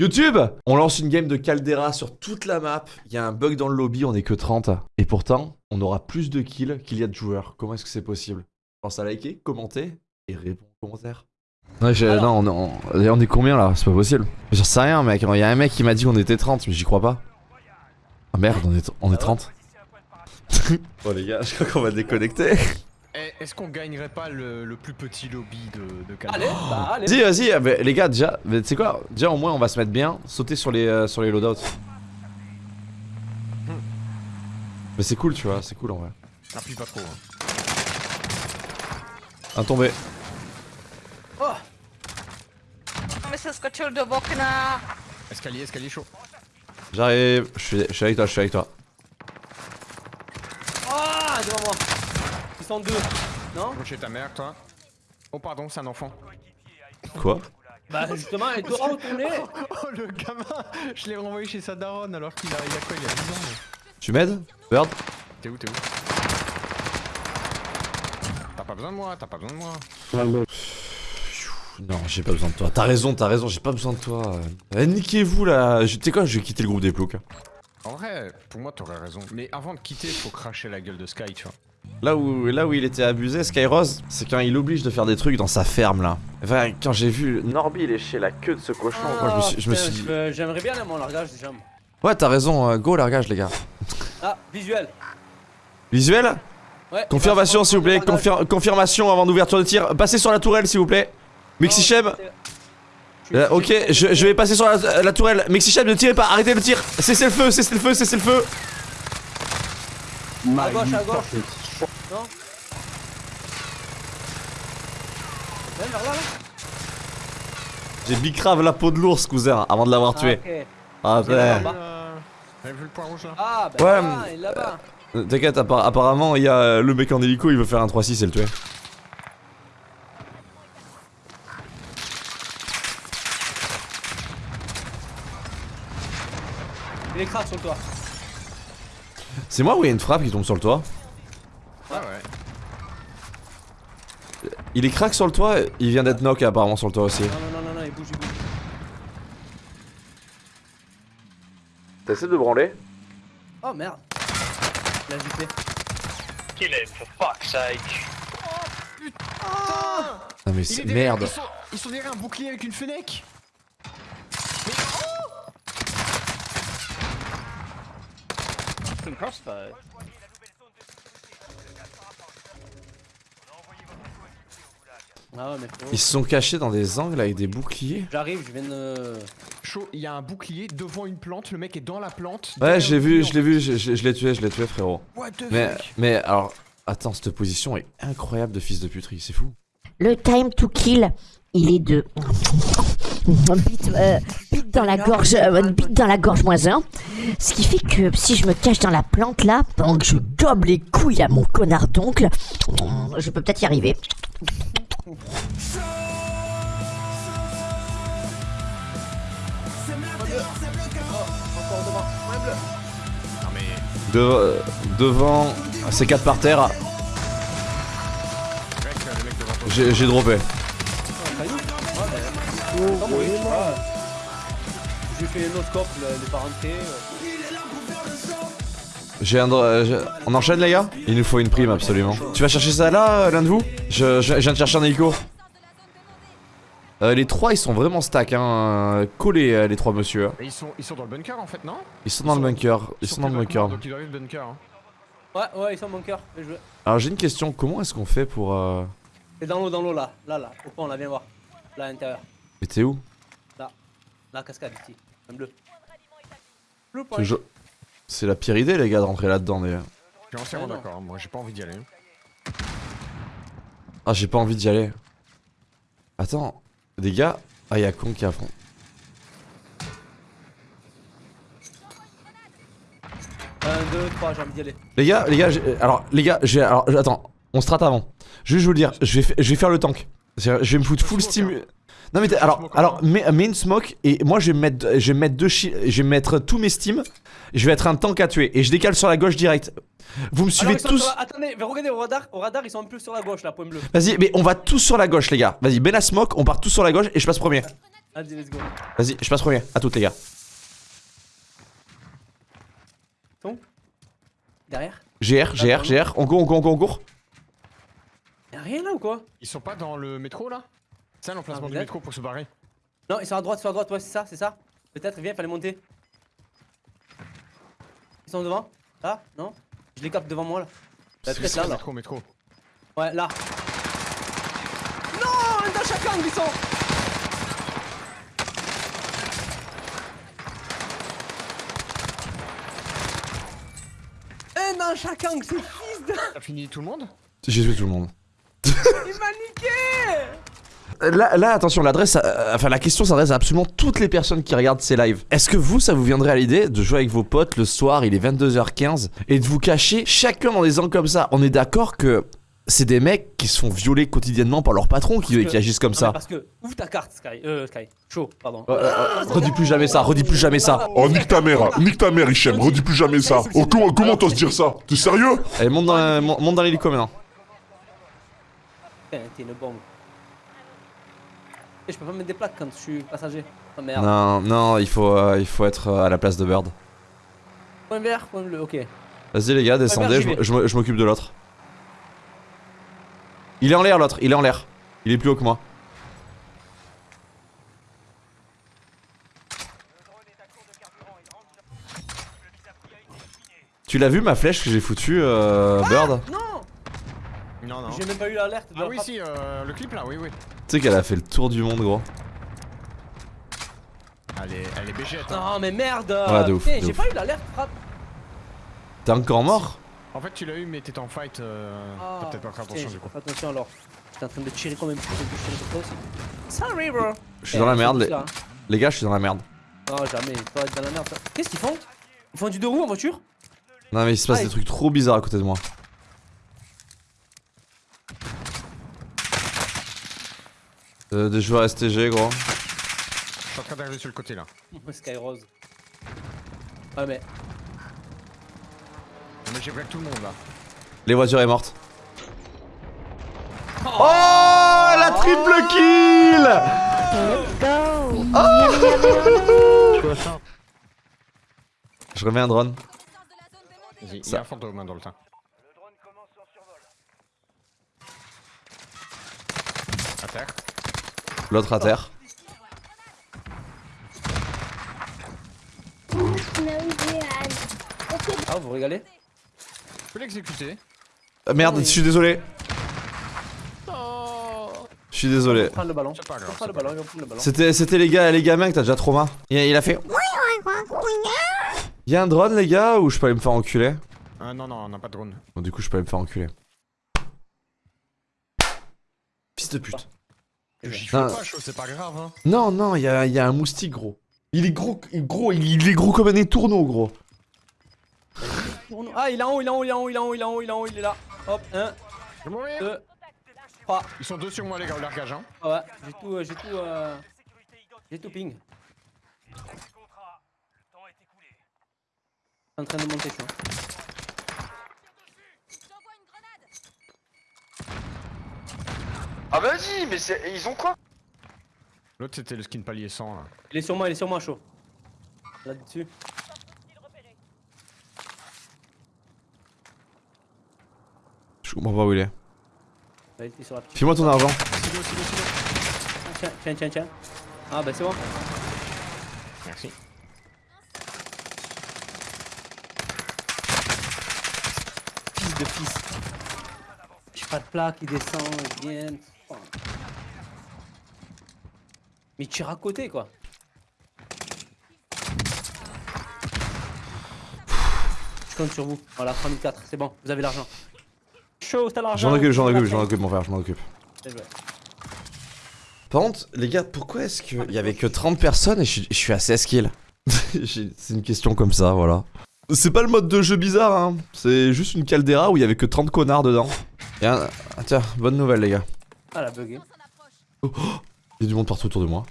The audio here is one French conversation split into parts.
YouTube On lance une game de Caldera sur toute la map. Il y a un bug dans le lobby, on est que 30. Et pourtant, on aura plus de kills qu'il y a de joueurs. Comment est-ce que c'est possible? Pense à liker, commenter et répondre aux commentaires. Alors- non, on, on- on est combien là? C'est pas possible. J'en sais rien, mec. Il y a un mec qui m'a dit qu'on était 30, mais j'y crois pas. Ah merde, on est, on est 30. bon, les gars, je crois qu'on va déconnecter. Est-ce qu'on gagnerait pas le, le plus petit lobby de, de Allez, bah allez. Vas-y, vas-y, mais les gars, déjà, tu sais quoi Déjà, au moins, on va se mettre bien, sauter sur les, euh, sur les loadouts. Mais c'est cool, tu vois, c'est cool en vrai. Appuie pas trop. hein. Un tombé. Bokna. Escalier, escalier chaud. J'arrive, je suis, je suis avec toi, je suis avec toi. Ah, devant moi. Non chez ta mère, toi. Oh, pardon, c'est un enfant. Quoi Bah justement, elle doit retourner. Oh, le gamin Je l'ai renvoyé chez sa daronne alors qu'il a, il a quoi Il a 10 ans. mais- Tu m'aides Bird T'es où, t'es où T'as pas besoin de moi, t'as pas besoin de moi. Non, j'ai pas besoin de toi. T'as raison, t'as raison, j'ai pas besoin de toi. Euh, niquez-vous là. Tu sais quoi, je vais quitter le groupe des ploucs. En vrai, pour moi, t'aurais raison. Mais avant de quitter, faut cracher la gueule de Sky, tu vois. Là où, là où il était abusé, Skyrose, c'est quand il oblige de faire des trucs dans sa ferme là. Enfin, quand j'ai vu Norby lécher la queue de ce cochon, moi je me suis, je me putain, suis dit. veux- J'aimerais bien là, mon largage jambes. Ouais, t'as raison, euh, go largage les gars. Ah, visuel. Visuel? Ouais. Confirmation s'il vous plaît, confir- confirmation avant d'ouverture de tir. Passez sur la tourelle s'il vous plaît. Mexichem Euh, ok, je, je vais passer sur la, la tourelle. Mexichem, ne tirez pas, arrêtez le tir. Cessez le feu, cessez le feu, cessez le feu. À gauche, à gauche. Non Viens vers là, là. J'ai bicrave la peau de l'ours, cousin, avant de l'avoir Ah, tué. ok. Ah. Euh, T'avais vu le point rouge là? Ah, bah Ouais, là, il est là-bas. Euh, T'inquiète, appar- apparemment, il y a euh, le mec en hélico, il veut faire un 3-6 et le tuer. Il est crack sur toi. C'est moi ou il y a une frappe qui tombe sur le toit Ah ouais. Il est crack sur le toit, il vient d'être knock apparemment sur le toit aussi. Non, non, non, non, non, il bouge, il bouge. T'essaies de branler Oh merde. Il a giflé. Kill him, for fuck's sake. Ah mais Il est c'est merde Ils sont, ils sont derrière un bouclier avec une fenêtre Some crossbow. Ah ouais, mais frérot. Ils se sont cachés dans des angles avec des boucliers J'arrive, je viens de. Chaud, il y a un bouclier devant une plante, le mec est dans la plante. Ouais derrière je l'ai le vu, je l'ai vu, je, je- je l'ai tué, je l'ai tué frérot. What the Mais, fuck? mais alors, attends, cette position est incroyable de fils de puterie, c'est fou. Le time to kill, il est de bite, euh, bite dans la gorge, euh, bite dans la gorge moins un. Ce qui fait que si je me cache dans la plante là, pendant que je gobe les couilles à mon connard d'oncle, je peux peut-être y arriver. De- euh, devant, ces quatre par terre, j'ai droppé. Oh, oui, ouais. J'ai fait un autre scope, le- les parentés. J'ai un. euh, On enchaîne les gars? Il nous faut une prime absolument. Tu vas chercher ça là, euh, l'un de vous? Je, je- je viens de chercher un hélico. Euh, les trois ils sont vraiment stack hein, euh, collés euh, les trois monsieur. hein. Ils sont, ils sont dans le bunker en fait, non? Ils sont dans le bunker, ils sont dans le bunker. Donc ils doivent être bunker. Hein. Ouais, ouais, ils sont cœur. Bien joué. Alors j'ai une question, comment est-ce qu'on fait pour... Euh... C'est dans l'eau, dans l'eau là. Là, là. Au pont, là, viens voir. Là, à l'intérieur. Mais t'es où? Là, cascade ici. Un bleu. Point. C'est la pire idée les gars de rentrer là-dedans mais... Je suis entièrement non. d'accord, moi j'ai pas envie d'y aller. Ah j'ai pas envie d'y aller. Attends, les gars... Ah y'a con qui a fond. 1, 2, 3, j'ai envie d'y aller. Les gars, les gars, j'ai- alors les gars, j'ai... Alors attends, on se rate avant. Juste je vais vous le dire, je vais, je vais faire le tank. Je vais me foutre full smoke, steam... hein. Non mais alors, smoke alors mets, mets une smoke et moi je vais mettre, je vais mettre deux je vais mettre tous mes steams. Je vais être un tank à tuer et je décale sur la gauche direct. Vous me suivez ils sont tous. sur Attendez, regardez au radar. Au radar, ils sont un peu sur la gauche là, point bleu. Vas-y, mais on va tous sur la gauche les gars. Vas-y, Ben la smoke, on part tous sur la gauche et je passe premier. Allez, let's go. Vas-y, je passe premier. À toutes, les gars. Derrière? GR, GR, GR. On court, on court, on court, on court. Y'a rien là ou quoi? Ils sont pas dans le métro là? C'est ça l'emplacement Ah, du métro pour se barrer Non, ils sont à droite, ils sont à droite, ouais, c'est ça, c'est ça. Peut-être, viens, fallait monter. Ils sont devant Là Non? Je les capte devant moi là. Bah, C'est peut-être ça, là, là. métro, métro. Ouais, là. Non Un dans chaque angle, ils sont Un dans chaque angle, c'est fils de... T'as fini tout le monde? J'ai tué tout le monde. Il m'a niqué Là, là, attention, l'adresse, euh, enfin la question s'adresse à absolument toutes les personnes qui regardent ces lives. Est-ce que vous, ça vous viendrait à l'idée de jouer avec vos potes le soir, il est 22h15, et de vous cacher chacun dans des angles comme ça? On est d'accord que c'est des mecs qui se font violer quotidiennement par leur patron qui, Parce que- qui agissent comme Non, ça. Parce que, ouvre ta carte, Sky. Euh, Sky. Chaud, pardon. Euh, euh, redis plus jamais ça, redis plus jamais ça. Oh, nique ta mère, nique ta mère, Hichem, redis plus jamais ça. Oh, comment, t'oses dire ça? T'es sérieux? Allez, monte dans, monte dans l'hélico maintenant. Putain, t'es une bombe. Et je peux pas mettre des plaques quand je suis passager. Oh merde. Non, non, il faut, euh, il faut être euh, à la place de Bird. Point vert, point bleu, ok. Vas-y les gars, descendez, je, m'occupe de l'autre. Il est en l'air l'autre, il est en l'air. Il est plus haut que moi. Tu l'as vu ma flèche que j'ai foutue, euh, Bird? Non Non, non. J'ai même pas eu l'alerte de Ah oui, frappe. si, euh, le clip là, oui, oui. Tu sais qu'elle a fait le tour du monde, gros. Elle est, elle est bégette. hein. Non mais merde Ouais, de ouf, de j'ai pas eu l'alerte frappe T'es encore mort? En fait, tu l'as eu, mais t'étais en fight. Euh... Ah, T'as peut-être pas fait attention du coup. pas attention alors. J'étais en train de tirer toi aussi. Sorry bro Je suis dans la Eh, merde, c'est les... gars, je suis dans la merde. Non jamais, être dans la merde ça. Qu'est-ce qu'ils font? Ils font du deux roues en voiture? Non mais il se passe Ah, des trucs trop bizarres à côté de moi. Euh, des joueurs STG, gros. Je suis en train d'arriver sur le côté là. Sky Rose. Ouais mais... Mais j'ai break tout le monde là. Les voitures est morte. Oh, la triple kill Let's go Je remets un drone. Vas-y, il y a un fantôme hein, dans le temps. À terre. L'autre à terre. Ah vous régalez Je peux l'exécuter. Ah, merde, je suis désolé. Je suis désolé. C'était c'était les gars, les gamins que t'as déjà trauma. Il, il a fait. Y'a un drone les gars ou je peux aller me faire enculer? Ah non, non, on n'a pas de drone. Bon du coup je peux aller me faire enculer. Fils de pute. J'y Non. fais pas chaud, c'est pas grave hein. Non non, il y a, y a un moustique gros. Il est gros, gros, il, il est gros comme un étourneau gros. Ah il est en haut, il est en haut, il est en haut, il est en haut, il est en haut, il est en haut, il est là. Hop, 1, Je vais mourir. 2, 3. Ils sont deux sur moi les gars, au largage hein. Ah ouais, j'ai tout, euh, j'ai tout, euh... J'ai tout ping. Je suis en train de monter, je suis. hein. Ah vas-y, mais c'est- ils ont quoi? L'autre c'était le skin palier 100 là. Il est sur moi, il est sur moi, chaud. Là-dessus. Je comprends pas où il est. File-moi ton argent. Tiens, tiens, tiens, tiens. Ah bah c'est bon. Merci. Fils de fils. J'ai pas de plaque, il descend, il vient. Oh. Mais il tire à côté quoi. Je compte sur vous. Voilà, 3004, c'est bon, vous avez l'argent. Chaud, t'as l'argent. J'en occupe, j'en occupe, j'en occupe mon frère, je m'en occupe. Par contre, les gars, pourquoi est-ce qu'il y avait que 30 personnes et je suis, je suis à 16 kills C'est une question comme ça, voilà. C'est pas le mode de jeu bizarre, hein. C'est juste une caldeira où il y avait que 30 connards dedans. Et un- ah, tiens, bonne nouvelle, les gars. Ah la bugué. Il y a du monde partout autour de moi.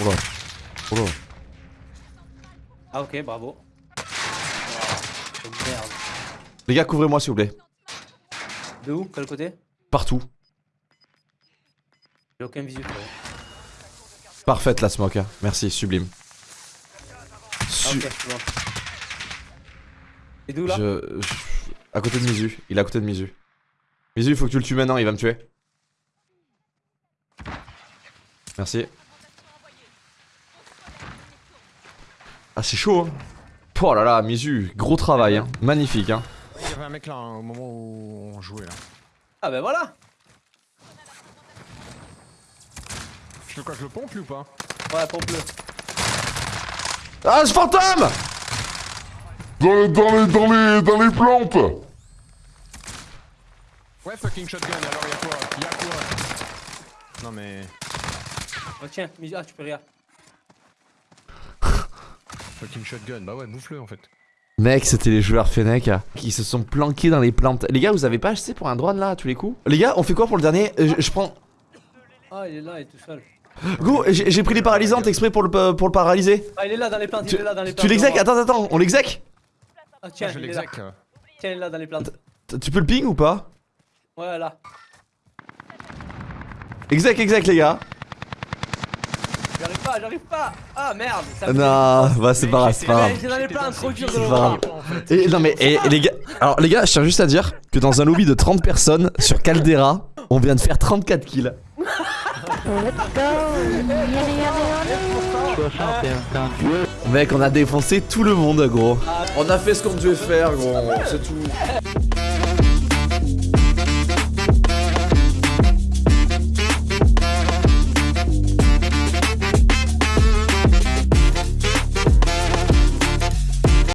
Oh là. Oh là. Ah ok, bravo. Oh, merde. Les gars, couvrez-moi s'il vous plaît. De où? Quel côté? Partout. J'ai aucun visu. Parfaite la smoke. hein. Merci, sublime. Ah, Su- bon. Et d'où là je, je- À côté de Mizu. Il est à côté de Mizu. Mizu, il faut que tu le tues maintenant, il va me tuer. Merci. Ah, c'est chaud, hein. Oh là là, Mizu, gros travail, hein. Magnifique, hein. Il y avait un mec là hein, au moment où on jouait là. Ah bah voilà Je veux quoi, je le pompe lui ou pas? Ouais, pompe-le. Ah, ce fantôme Dans les, dans les, dans les, dans les plantes Ouais, fucking shotgun, alors y'a quoi? Y'a quoi? Non mais. Oh tiens, mis- ah tu peux rien. Fucking shotgun, bah ouais, bouffe-le en fait. Mec, c'était les joueurs Fennec hein, qui se sont planqués dans les plantes. Les gars, vous avez pas acheté pour un drone là à tous les coups? Les gars, on fait quoi pour le dernier? Euh, je, je prends. Ah il est là, il est tout seul. Go, j'ai pris les paralysantes exprès pour le, pour le paralyser. Ah il est là dans les plantes, Tu, il est là dans les plantes. tu l'exec. Attends, attends, on l'exec? Ah tiens, Ah, je là. Tiens, il est là dans les plantes. T- Tu peux le ping ou pas? Ouais là. Exec, exec les gars J'arrive pas, j'arrive pas Ah merde ça Non, bah c'est pas grave, c'est pas grave. J'ai dans les plantes, trop dur de C'est le non mais et les gars, alors les gars, je tiens juste à dire que dans un lobby de 30 personnes sur Caldera, on vient de faire 34 kills. Mec, on a défoncé tout le monde, gros. On a fait ce qu'on devait faire, gros. C'est tout.